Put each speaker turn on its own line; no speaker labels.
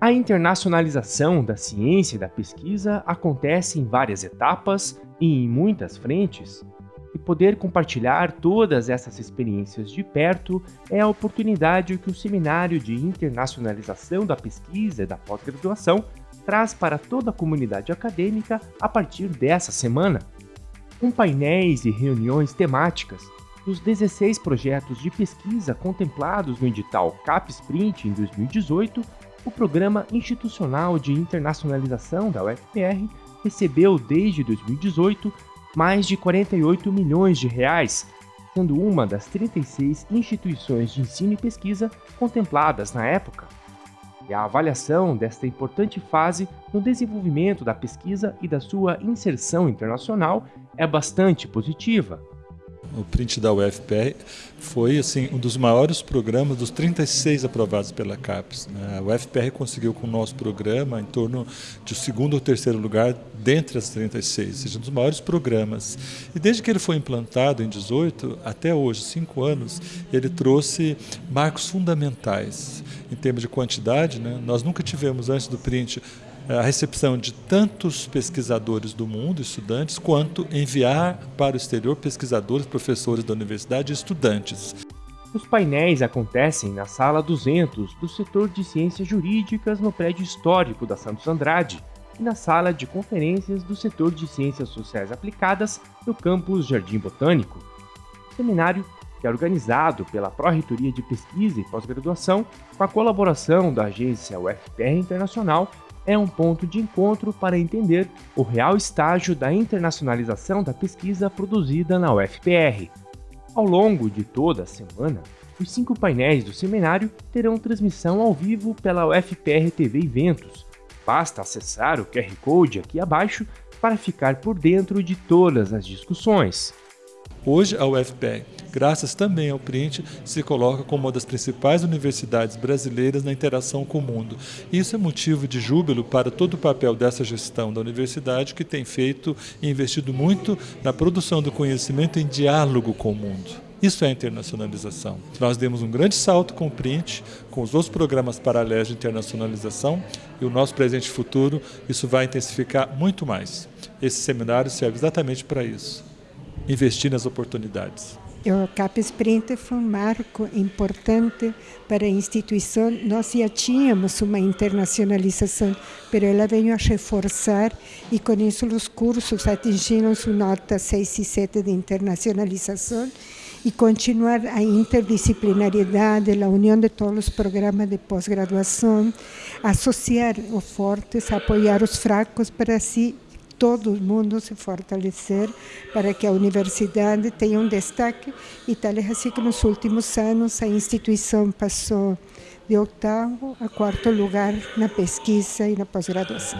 A internacionalização da ciência e da pesquisa acontece em várias etapas e em muitas frentes, e poder compartilhar todas essas experiências de perto é a oportunidade que o Seminário de Internacionalização da Pesquisa e da Pós-Graduação traz para toda a comunidade acadêmica a partir dessa semana. Com painéis e reuniões temáticas dos 16 projetos de pesquisa contemplados no edital CapSprint em 2018, o Programa Institucional de Internacionalização da UFPR recebeu desde 2018 mais de 48 milhões de reais, sendo uma das 36 instituições de ensino e pesquisa contempladas na época. E a avaliação desta importante fase no desenvolvimento da pesquisa e da sua inserção internacional é bastante positiva
o print da UFPR, foi assim, um dos maiores programas dos 36 aprovados pela CAPES. Né? A UFPR conseguiu com o nosso programa em torno de segundo ou terceiro lugar dentre as 36, ou seja, um dos maiores programas. E desde que ele foi implantado em 18 até hoje, cinco anos, ele trouxe marcos fundamentais em termos de quantidade. Né? Nós nunca tivemos antes do print a recepção de tantos pesquisadores do mundo, estudantes, quanto enviar para o exterior pesquisadores, professores da universidade e estudantes.
Os painéis acontecem na Sala 200 do setor de Ciências Jurídicas no prédio histórico da Santos Andrade e na Sala de Conferências do setor de Ciências Sociais Aplicadas no campus Jardim Botânico. O seminário que é organizado pela Pró-Reitoria de Pesquisa e Pós-Graduação, com a colaboração da agência UFPR Internacional é um ponto de encontro para entender o real estágio da internacionalização da pesquisa produzida na UFPR. Ao longo de toda a semana, os cinco painéis do seminário terão transmissão ao vivo pela UFPR TV Eventos. Basta acessar o QR Code aqui abaixo para ficar por dentro de todas as discussões.
Hoje, a UFPR, graças também ao Print, se coloca como uma das principais universidades brasileiras na interação com o mundo. Isso é motivo de júbilo para todo o papel dessa gestão da universidade, que tem feito e investido muito na produção do conhecimento em diálogo com o mundo. Isso é internacionalização. Nós demos um grande salto com o Print, com os outros programas paralelos de internacionalização e o nosso presente e futuro, isso vai intensificar muito mais. Esse seminário serve exatamente para isso investir nas oportunidades.
O CapSprint foi um marco importante para a instituição. Nós já tínhamos uma internacionalização, mas ela veio a reforçar e com isso os cursos atingiram sua nota 6 e 7 de internacionalização e continuar a interdisciplinariedade, a união de todos os programas de pós-graduação, associar os fortes, apoiar os fracos para assim todo mundo se fortalecer para que a universidade tenha um destaque e tal é assim que nos últimos anos a instituição passou de oitavo a quarto lugar na pesquisa e na pós-graduação.